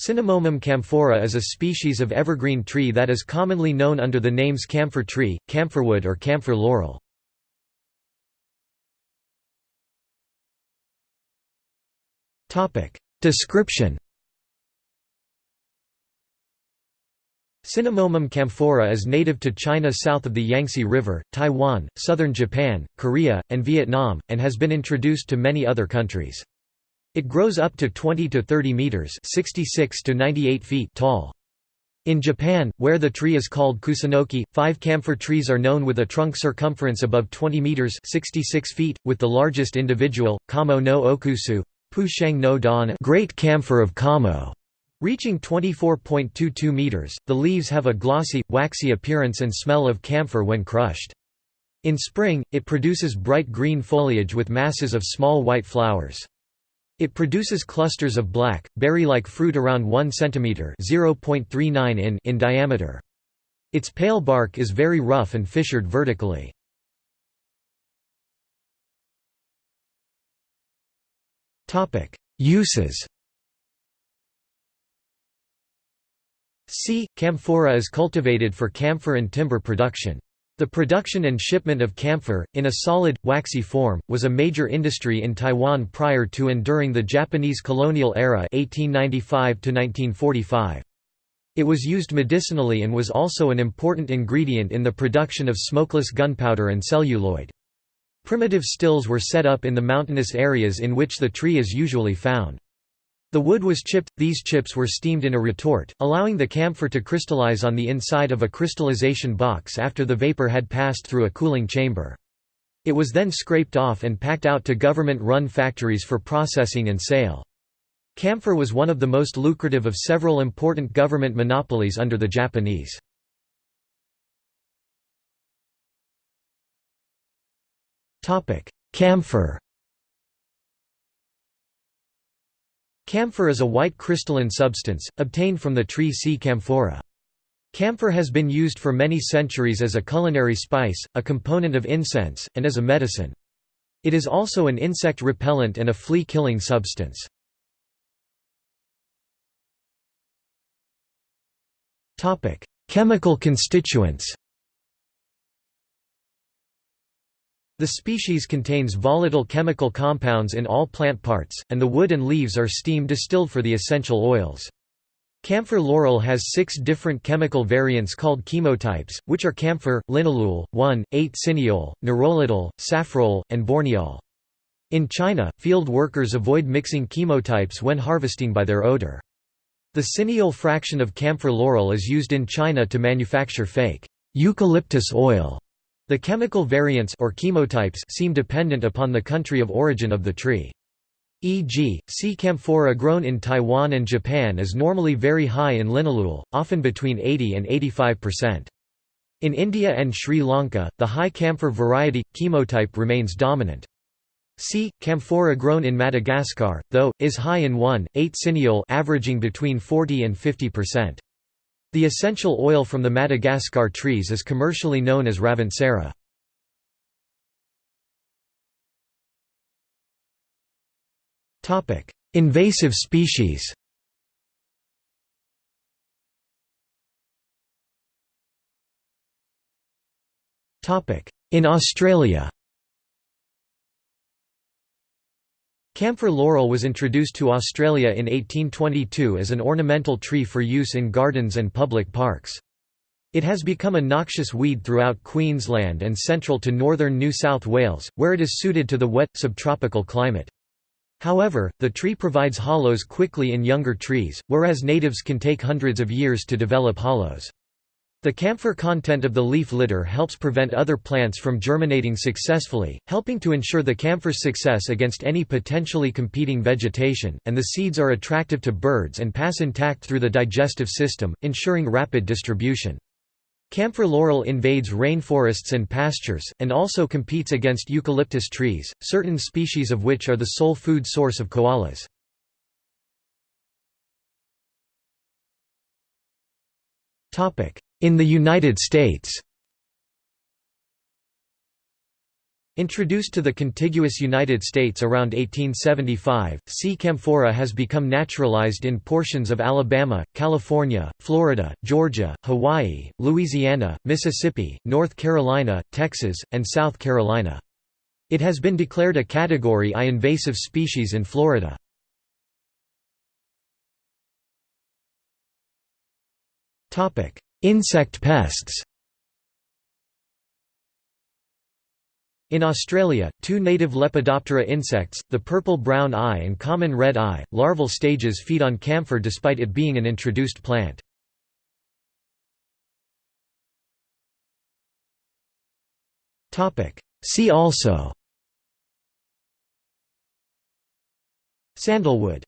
Cinnamomum camphora is a species of evergreen tree that is commonly known under the names camphor tree, camphorwood or camphor laurel. Description Cinnamomum camphora is native to China south of the Yangtze River, Taiwan, southern Japan, Korea, and Vietnam, and has been introduced to many other countries. It grows up to 20 to 30 meters (66 to 98 feet) tall. In Japan, where the tree is called kusunoki, five camphor trees are known with a trunk circumference above 20 meters (66 feet), with the largest individual, Kamo no okusu, Pusheng no dan, Great Camphor of Kamo, reaching 24.22 meters. The leaves have a glossy, waxy appearance and smell of camphor when crushed. In spring, it produces bright green foliage with masses of small white flowers. It produces clusters of black, berry-like fruit around 1 cm (0.39 in) in diameter. Its pale bark is very rough and fissured vertically. Uses. C. Camphora is cultivated for camphor and timber production. The production and shipment of camphor, in a solid, waxy form, was a major industry in Taiwan prior to and during the Japanese colonial era 1895 -1945. It was used medicinally and was also an important ingredient in the production of smokeless gunpowder and celluloid. Primitive stills were set up in the mountainous areas in which the tree is usually found. The wood was chipped, these chips were steamed in a retort, allowing the camphor to crystallize on the inside of a crystallization box after the vapor had passed through a cooling chamber. It was then scraped off and packed out to government-run factories for processing and sale. Camphor was one of the most lucrative of several important government monopolies under the Japanese. Camphor Camphor is a white crystalline substance, obtained from the tree C. camphora. Camphor has been used for many centuries as a culinary spice, a component of incense, and as a medicine. It is also an insect repellent and a flea-killing substance. Chemical constituents The species contains volatile chemical compounds in all plant parts, and the wood and leaves are steam distilled for the essential oils. Camphor laurel has six different chemical variants called chemotypes, which are camphor, linalool, 1,8-cineol, nerolidol, safrole, and borneol. In China, field workers avoid mixing chemotypes when harvesting by their odor. The cineol fraction of camphor laurel is used in China to manufacture fake eucalyptus oil. The chemical variants or chemotypes seem dependent upon the country of origin of the tree. E.g., C. camphora grown in Taiwan and Japan is normally very high in linalool, often between 80 and 85%. In India and Sri Lanka, the high camphor variety, chemotype remains dominant. C. camphora grown in Madagascar, though, is high in 1,8-cineol averaging between 40 and 50%. The essential oil from the Madagascar trees is commercially known as ravintsara. Topic: Invasive species. In Australia. Camphor laurel was introduced to Australia in 1822 as an ornamental tree for use in gardens and public parks. It has become a noxious weed throughout Queensland and central to northern New South Wales, where it is suited to the wet, subtropical climate. However, the tree provides hollows quickly in younger trees, whereas natives can take hundreds of years to develop hollows. The camphor content of the leaf litter helps prevent other plants from germinating successfully, helping to ensure the camphor's success against any potentially competing vegetation, and the seeds are attractive to birds and pass intact through the digestive system, ensuring rapid distribution. Camphor laurel invades rainforests and pastures, and also competes against eucalyptus trees, certain species of which are the sole food source of koalas. Topic: in the United States Introduced to the contiguous United States around 1875, C. camphora has become naturalized in portions of Alabama, California, Florida, Georgia, Hawaii, Louisiana, Mississippi, North Carolina, Texas, and South Carolina. It has been declared a Category I invasive species in Florida. Insect pests. In Australia, two native Lepidoptera insects, the purple-brown eye and common red eye, larval stages feed on camphor despite it being an introduced plant. See also. Sandalwood